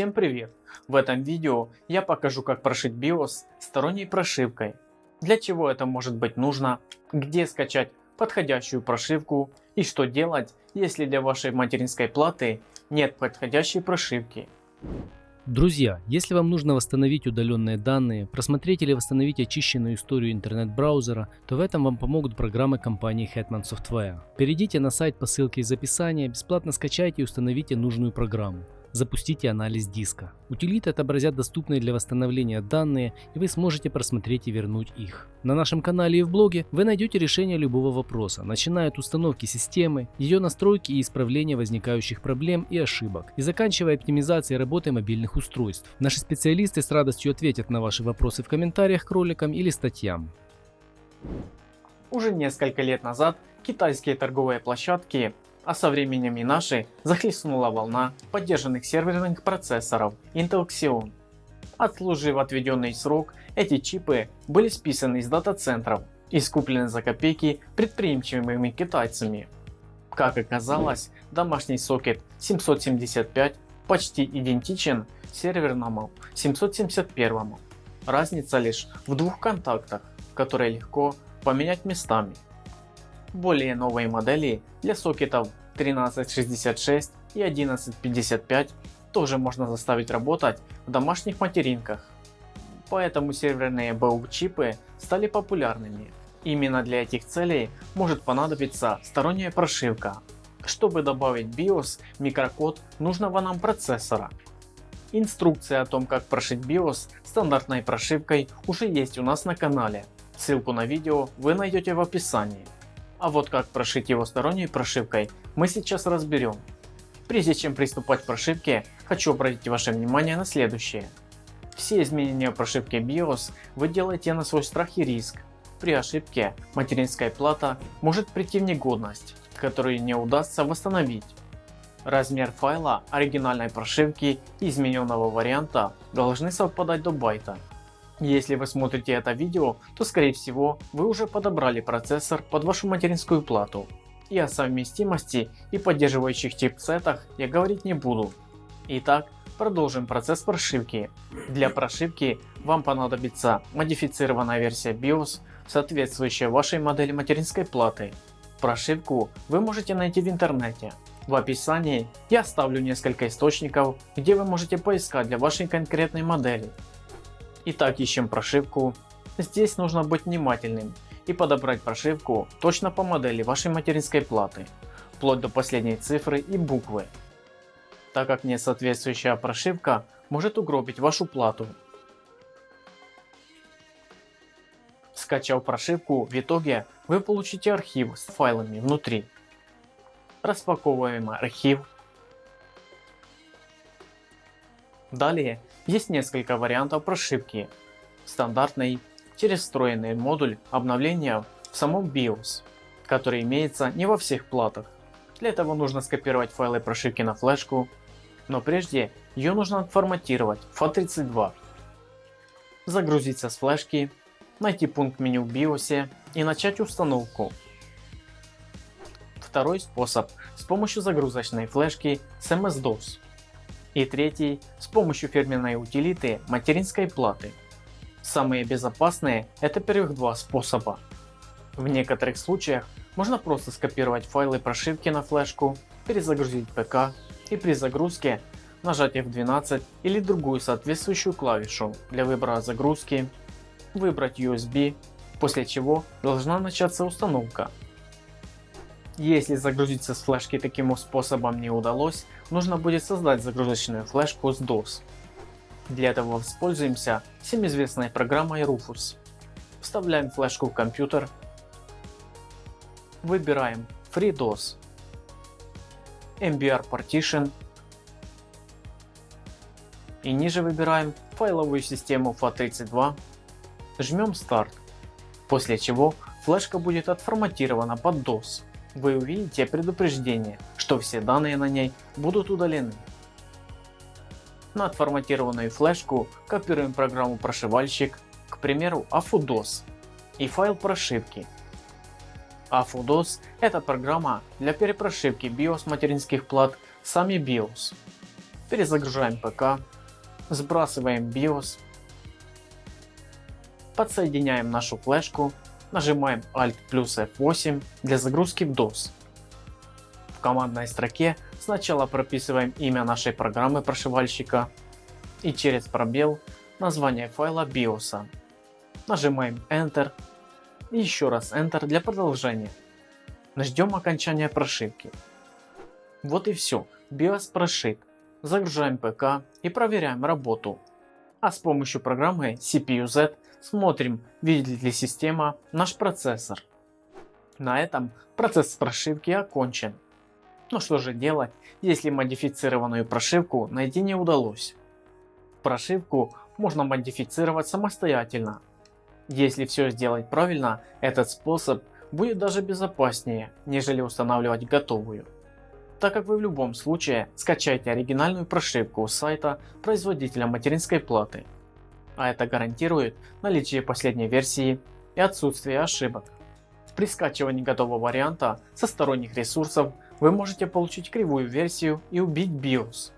Всем привет! В этом видео я покажу как прошить BIOS сторонней прошивкой, для чего это может быть нужно, где скачать подходящую прошивку и что делать, если для вашей материнской платы нет подходящей прошивки. Друзья, если вам нужно восстановить удаленные данные, просмотреть или восстановить очищенную историю интернет-браузера, то в этом вам помогут программы компании Hetman Software. Перейдите на сайт по ссылке из описания, бесплатно скачайте и установите нужную программу запустите анализ диска. Утилиты отобразят доступные для восстановления данные и вы сможете просмотреть и вернуть их. На нашем канале и в блоге вы найдете решение любого вопроса, начиная от установки системы, ее настройки и исправления возникающих проблем и ошибок, и заканчивая оптимизацией работы мобильных устройств. Наши специалисты с радостью ответят на ваши вопросы в комментариях к роликам или статьям. Уже несколько лет назад китайские торговые площадки а со временем и наши захлестнула волна поддержанных серверных процессоров Intel Xeon. Отслужив отведенный срок, эти чипы были списаны из дата-центров и скуплены за копейки предприимчивыми китайцами. Как оказалось, домашний сокет 775 почти идентичен серверному 771. Разница лишь в двух контактах, которые легко поменять местами. Более новые модели для сокетов 1366 и 1155 тоже можно заставить работать в домашних материнках. Поэтому серверные BOOG чипы стали популярными. Именно для этих целей может понадобиться сторонняя прошивка. Чтобы добавить BIOS микрокод нужного нам процессора. Инструкция о том как прошить BIOS стандартной прошивкой уже есть у нас на канале. Ссылку на видео вы найдете в описании. А вот как прошить его сторонней прошивкой мы сейчас разберем. Прежде чем приступать к прошивке, хочу обратить ваше внимание на следующее. Все изменения прошивки BIOS вы делаете на свой страх и риск. При ошибке материнская плата может прийти в негодность, которую не удастся восстановить. Размер файла оригинальной прошивки и измененного варианта должны совпадать до байта. Если вы смотрите это видео, то скорее всего вы уже подобрали процессор под вашу материнскую плату. И о совместимости и поддерживающих чипсетах я говорить не буду. Итак, продолжим процесс прошивки. Для прошивки вам понадобится модифицированная версия BIOS, соответствующая вашей модели материнской платы. Прошивку вы можете найти в интернете. В описании я оставлю несколько источников, где вы можете поискать для вашей конкретной модели. Итак, ищем прошивку. Здесь нужно быть внимательным и подобрать прошивку точно по модели вашей материнской платы, вплоть до последней цифры и буквы. Так как несоответствующая прошивка может угробить вашу плату. Скачав прошивку, в итоге вы получите архив с файлами внутри. Распаковываем архив. Далее есть несколько вариантов прошивки. Стандартный, через встроенный модуль обновления в самом BIOS, который имеется не во всех платах. Для этого нужно скопировать файлы прошивки на флешку, но прежде ее нужно отформатировать в FAT32. Загрузиться с флешки, найти пункт меню в BIOS и начать установку. Второй способ с помощью загрузочной флешки с MS-DOS. И третий с помощью фирменной утилиты материнской платы. Самые безопасные это первых два способа. В некоторых случаях можно просто скопировать файлы прошивки на флешку, перезагрузить ПК и при загрузке нажать F12 или другую соответствующую клавишу для выбора загрузки, выбрать USB, после чего должна начаться установка. Если загрузиться с флешки таким способом не удалось, нужно будет создать загрузочную флешку с DOS. Для этого воспользуемся всем известной программой Rufus. Вставляем флешку в компьютер, выбираем FreeDOS, MBR Partition. И ниже выбираем файловую систему FAT32, жмем Start, после чего флешка будет отформатирована под DOS вы увидите предупреждение, что все данные на ней будут удалены. На отформатированную флешку копируем программу прошивальщик, к примеру AFUDOS и файл прошивки. AFUDOS это программа для перепрошивки BIOS материнских плат сами BIOS. перезагружаем ПК, сбрасываем BIOS, подсоединяем нашу флешку, нажимаем Alt плюс F8 для загрузки в DOS. В командной строке сначала прописываем имя нашей программы прошивальщика и через пробел название файла BIOS. Нажимаем Enter и еще раз Enter для продолжения. Ждем окончания прошивки. Вот и все, BIOS прошит. Загружаем ПК и проверяем работу. А с помощью программы CPU-Z смотрим, видит ли система наш процессор. На этом процесс прошивки окончен. Но что же делать, если модифицированную прошивку найти не удалось? Прошивку можно модифицировать самостоятельно. Если все сделать правильно, этот способ будет даже безопаснее, нежели устанавливать готовую. Так как вы в любом случае скачаете оригинальную прошивку с сайта производителя материнской платы. А это гарантирует наличие последней версии и отсутствие ошибок. При скачивании готового варианта со сторонних ресурсов вы можете получить кривую версию и убить BIOS.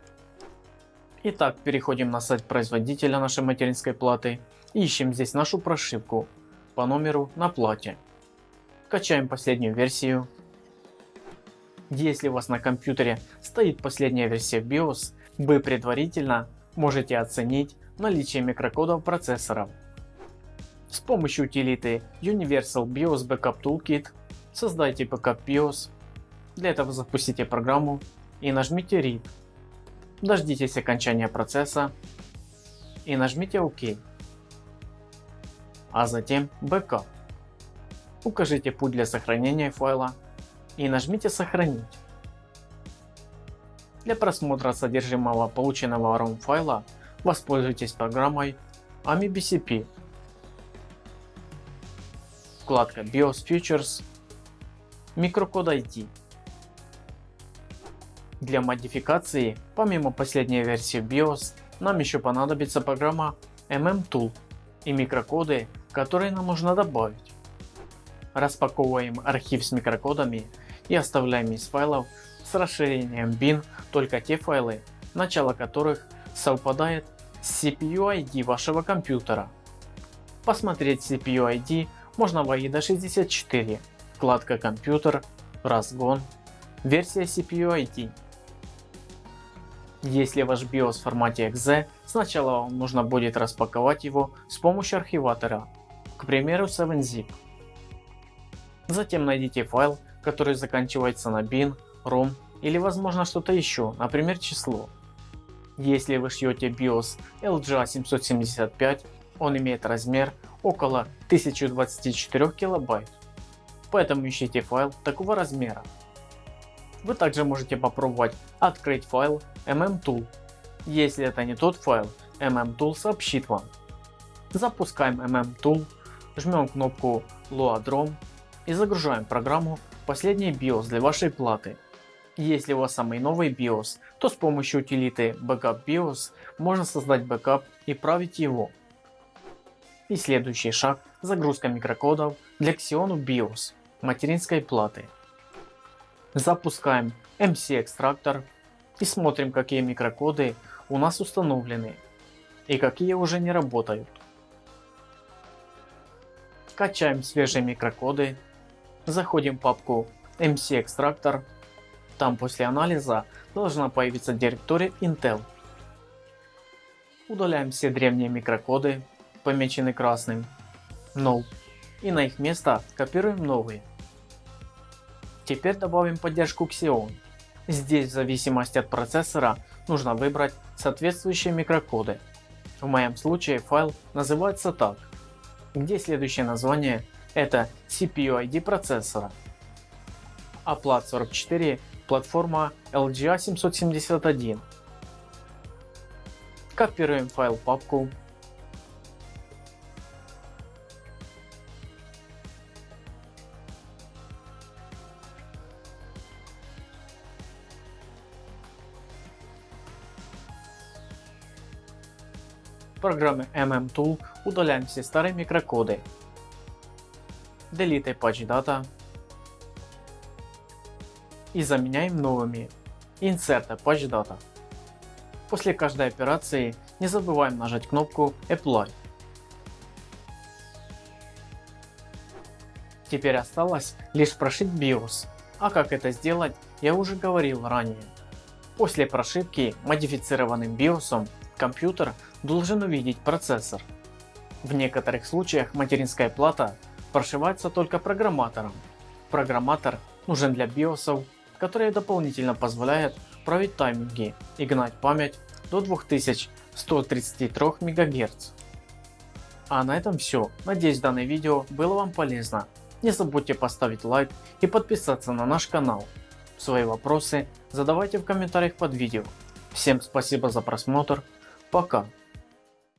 Итак, переходим на сайт производителя нашей материнской платы и ищем здесь нашу прошивку по номеру на плате. Качаем последнюю версию. Если у вас на компьютере стоит последняя версия BIOS, вы предварительно можете оценить наличие микрокодов процессоров. С помощью утилиты Universal BIOS Backup Toolkit создайте Backup BIOS. Для этого запустите программу и нажмите Read дождитесь окончания процесса и нажмите ОК. А затем Backup. Укажите путь для сохранения файла и нажмите сохранить. Для просмотра содержимого полученного ROM файла воспользуйтесь программой AmiBCP. Вкладка BIOS Features, микрокод ID. Для модификации, помимо последней версии BIOS, нам еще понадобится программа MM-Tool и микрокоды, которые нам нужно добавить. Распаковываем архив с микрокодами и оставляем из файлов с расширением bin только те файлы, начало которых совпадает с CPU ID вашего компьютера. Посмотреть CPU ID можно в AIDA 64, вкладка компьютер, разгон, версия CPU ID. Если ваш BIOS в формате .exe, сначала вам нужно будет распаковать его с помощью архиватора, к примеру 7-zip. Затем найдите файл, который заканчивается на bin, rom или возможно что-то еще, например число. Если вы шьете BIOS LGA775, он имеет размер около 1024 килобайт, поэтому ищите файл такого размера. Вы также можете попробовать открыть файл mmtool. Если это не тот файл, mmtool сообщит вам. Запускаем mmtool, жмем кнопку Load ROM и загружаем программу последний BIOS для вашей платы. Если у вас самый новый BIOS, то с помощью утилиты Backup BIOS можно создать бэкап и править его. И следующий шаг загрузка микрокодов для Xeon BIOS материнской платы. Запускаем MC экстрактор и смотрим какие микрокоды у нас установлены и какие уже не работают. Качаем свежие микрокоды, заходим в папку MC экстрактор, там после анализа должна появиться директория Intel. Удаляем все древние микрокоды, помеченные красным, No, и на их место копируем новые. Теперь добавим поддержку Xeon. Здесь в зависимости от процессора нужно выбрать соответствующие микрокоды. В моем случае файл называется так, где следующее название это CPU ID процессора. А плат 44 платформа LGA 771. Копируем файл папку программе MM-Tool удаляем все старые микрокоды. Delete Patch Data и заменяем новыми Insert Patch Data. После каждой операции не забываем нажать кнопку Apply. Теперь осталось лишь прошить BIOS, а как это сделать я уже говорил ранее. После прошивки модифицированным BIOS компьютер должен увидеть процессор. В некоторых случаях материнская плата прошивается только программатором. Программатор нужен для BIOS, которые дополнительно позволяют править тайминги и гнать память до 2133 МГц. А на этом все. Надеюсь данное видео было вам полезно. Не забудьте поставить лайк и подписаться на наш канал. Свои вопросы задавайте в комментариях под видео. Всем спасибо за просмотр. Пока.